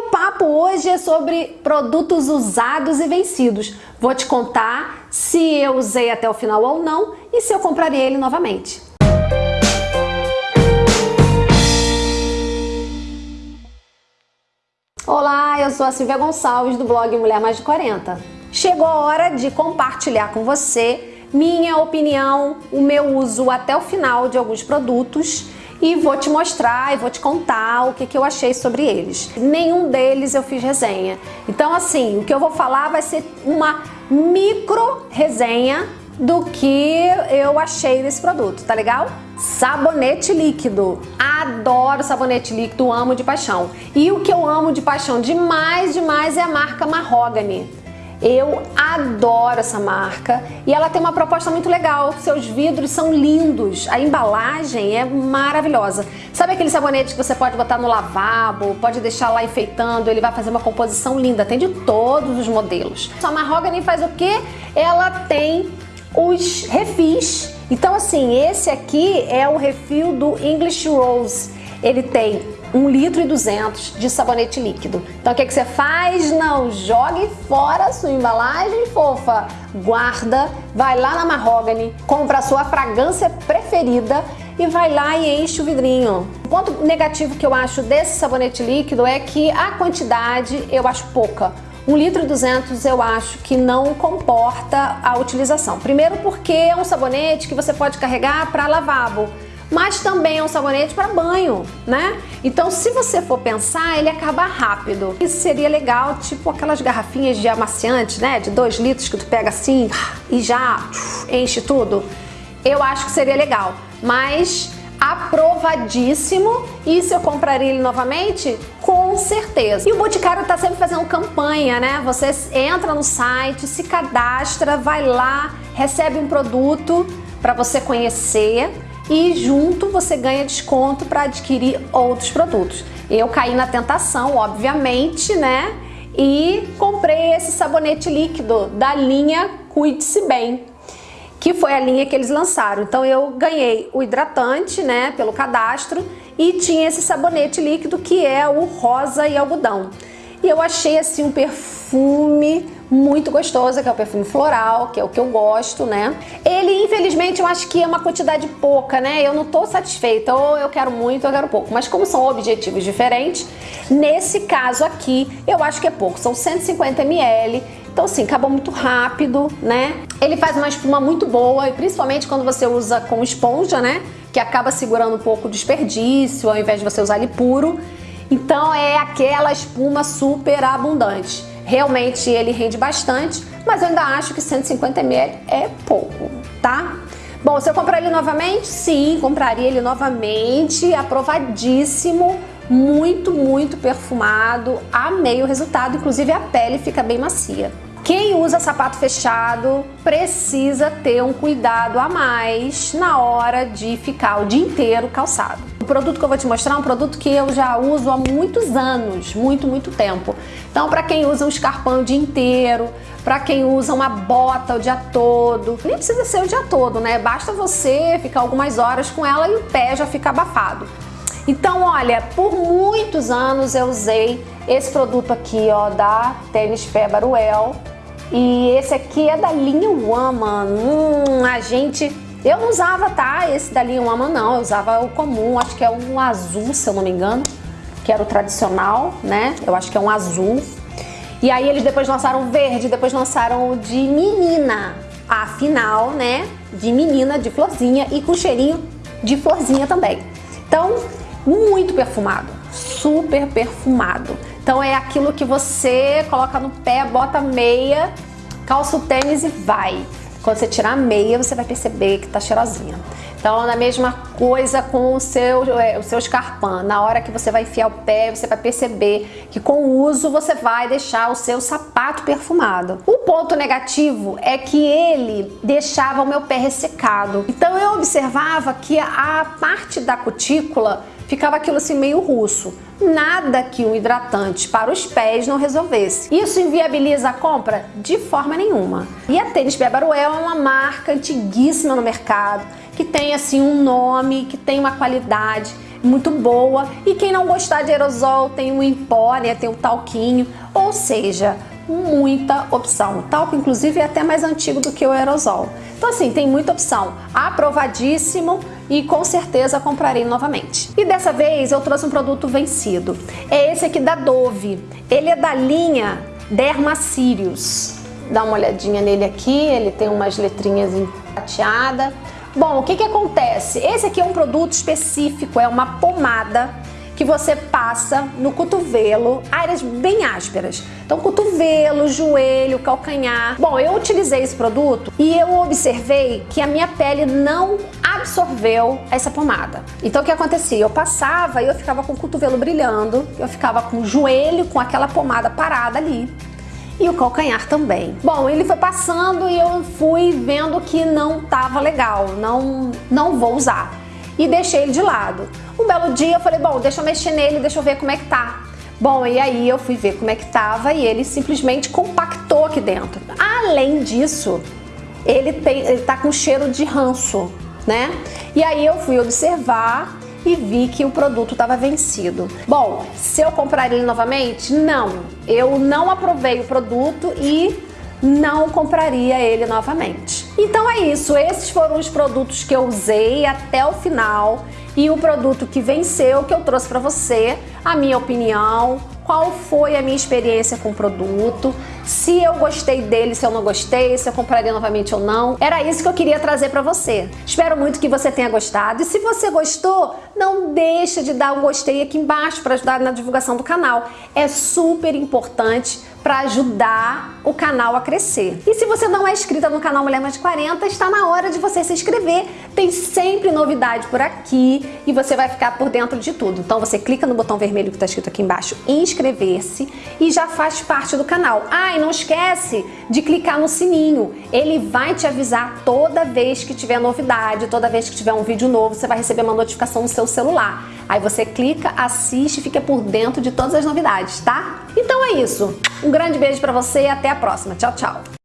meu papo hoje é sobre produtos usados e vencidos. Vou te contar se eu usei até o final ou não e se eu compraria ele novamente. Olá, eu sou a Silvia Gonçalves do blog Mulher Mais de 40. Chegou a hora de compartilhar com você minha opinião, o meu uso até o final de alguns produtos e vou te mostrar e vou te contar o que, que eu achei sobre eles. Nenhum deles eu fiz resenha. Então assim, o que eu vou falar vai ser uma micro resenha do que eu achei desse produto, tá legal? Sabonete líquido. Adoro sabonete líquido, amo de paixão. E o que eu amo de paixão demais, demais é a marca Mahogany. Eu adoro essa marca e ela tem uma proposta muito legal. Seus vidros são lindos, a embalagem é maravilhosa. Sabe aquele sabonete que você pode botar no lavabo, pode deixar lá enfeitando, ele vai fazer uma composição linda. Tem de todos os modelos. A Mahogany faz o que? Ela tem os refis. Então assim, esse aqui é o refil do English Rose. Ele tem 1 litro e 200 de sabonete líquido. Então o que, que você faz? Não jogue fora a sua embalagem fofa. Guarda, vai lá na Mahogany, compra a sua fragrância preferida e vai lá e enche o vidrinho. O ponto negativo que eu acho desse sabonete líquido é que a quantidade eu acho pouca. 1 litro e 200 eu acho que não comporta a utilização. Primeiro porque é um sabonete que você pode carregar para lavabo mas também é um sabonete para banho, né? Então, se você for pensar, ele acaba rápido. Isso seria legal, tipo aquelas garrafinhas de amaciante, né? De 2 litros que tu pega assim e já enche tudo. Eu acho que seria legal, mas aprovadíssimo e se eu compraria ele novamente? Com certeza. E o Boticário tá sempre fazendo campanha, né? Você entra no site, se cadastra, vai lá, recebe um produto para você conhecer e junto você ganha desconto para adquirir outros produtos. Eu caí na tentação, obviamente, né? E comprei esse sabonete líquido da linha Cuide-se Bem, que foi a linha que eles lançaram. Então eu ganhei o hidratante, né, pelo cadastro, e tinha esse sabonete líquido que é o rosa e algodão. E eu achei assim um perfume muito gostoso, que é o perfume floral, que é o que eu gosto, né? Ele, infelizmente, eu acho que é uma quantidade pouca, né? Eu não tô satisfeita, ou eu quero muito, ou eu quero pouco. Mas como são objetivos diferentes, nesse caso aqui, eu acho que é pouco. São 150 ml, então assim, acaba muito rápido, né? Ele faz uma espuma muito boa, e principalmente quando você usa com esponja, né? Que acaba segurando um pouco o desperdício, ao invés de você usar ele puro. Então é aquela espuma super abundante. Realmente ele rende bastante, mas eu ainda acho que 150 ml é pouco, tá? Bom, se eu comprar ele novamente? Sim, compraria ele novamente, aprovadíssimo, muito, muito perfumado, amei o resultado, inclusive a pele fica bem macia. Quem usa sapato fechado precisa ter um cuidado a mais na hora de ficar o dia inteiro calçado. O produto que eu vou te mostrar é um produto que eu já uso há muitos anos, muito, muito tempo. Então, para quem usa um escarpão o dia inteiro, para quem usa uma bota o dia todo, nem precisa ser o dia todo, né? Basta você ficar algumas horas com ela e o pé já fica abafado. Então, olha, por muitos anos eu usei esse produto aqui, ó, da Tênis Pé Baruel. E esse aqui é da linha Woman. Hum, a gente... Eu não usava, tá? Esse da linha Woman não, eu usava o comum, acho que é um azul, se eu não me engano. Que era o tradicional, né? Eu acho que é um azul. E aí eles depois lançaram o verde, depois lançaram o de menina. Afinal, né? De menina, de florzinha e com cheirinho de florzinha também. Então, muito perfumado, super perfumado. Então é aquilo que você coloca no pé, bota meia, calça o tênis e vai. Quando você tirar a meia, você vai perceber que tá cheirosinha. Então, é a mesma coisa com o seu, é, o seu escarpão. Na hora que você vai enfiar o pé, você vai perceber que com o uso você vai deixar o seu sapato perfumado. O ponto negativo é que ele deixava o meu pé ressecado. Então, eu observava que a parte da cutícula ficava aquilo assim meio russo. Nada que um hidratante para os pés não resolvesse. Isso inviabiliza a compra? De forma nenhuma. E a Tênis Bebaruel é uma marca antiguíssima no mercado, que tem assim um nome, que tem uma qualidade. muito boa. E quem não gostar de aerosol, tem o em pó, né? Tem o talquinho, ou seja, muita opção. O talco, inclusive, é até mais antigo do que o aerosol. Então, assim, tem muita opção. Aprovadíssimo e com certeza comprarei novamente. E dessa vez eu trouxe um produto vencido. É esse aqui da Dove. Ele é da linha Dermacírios. Dá uma olhadinha nele aqui, ele tem umas letrinhas prateadas. Bom, o que que acontece? Esse aqui é um produto específico, é uma pomada que você passa no cotovelo, áreas bem ásperas. Então, cotovelo, joelho, calcanhar. Bom, eu utilizei esse produto e eu observei que a minha pele não absorveu essa pomada. Então, o que acontecia? Eu passava e eu ficava com o cotovelo brilhando, eu ficava com o joelho com aquela pomada parada ali e o calcanhar também. Bom, ele foi passando e eu fui vendo que não tava legal, não, não vou usar. E deixei ele de lado. Um belo dia eu falei, bom, deixa eu mexer nele, deixa eu ver como é que tá. Bom, e aí eu fui ver como é que tava e ele simplesmente compactou aqui dentro. Além disso, ele, tem, ele tá com cheiro de ranço, né? E aí eu fui observar e vi que o produto estava vencido. Bom, se eu comprar ele novamente? Não, eu não aprovei o produto e não compraria ele novamente. Então é isso, esses foram os produtos que eu usei até o final e o produto que venceu que eu trouxe para você, a minha opinião, qual foi a minha experiência com o produto, se eu gostei dele, se eu não gostei, se eu compraria novamente ou não. Era isso que eu queria trazer para você. Espero muito que você tenha gostado e se você gostou, não deixa de dar um gostei aqui embaixo para ajudar na divulgação do canal. É super importante para ajudar o canal a crescer. E se você não é inscrita no canal Mulher Mais de 40, está na hora de você se inscrever. Tem sempre novidade por aqui e você vai ficar por dentro de tudo. Então você clica no botão vermelho que está escrito aqui embaixo, inscrever-se e já faz parte do canal. Ah, e não esquece de clicar no sininho. Ele vai te avisar toda vez que tiver novidade, toda vez que tiver um vídeo novo, você vai receber uma notificação no seu celular. Aí você clica, assiste e fica por dentro de todas as novidades, tá? Então é isso. Um grande beijo para você e até a próxima. Tchau, tchau.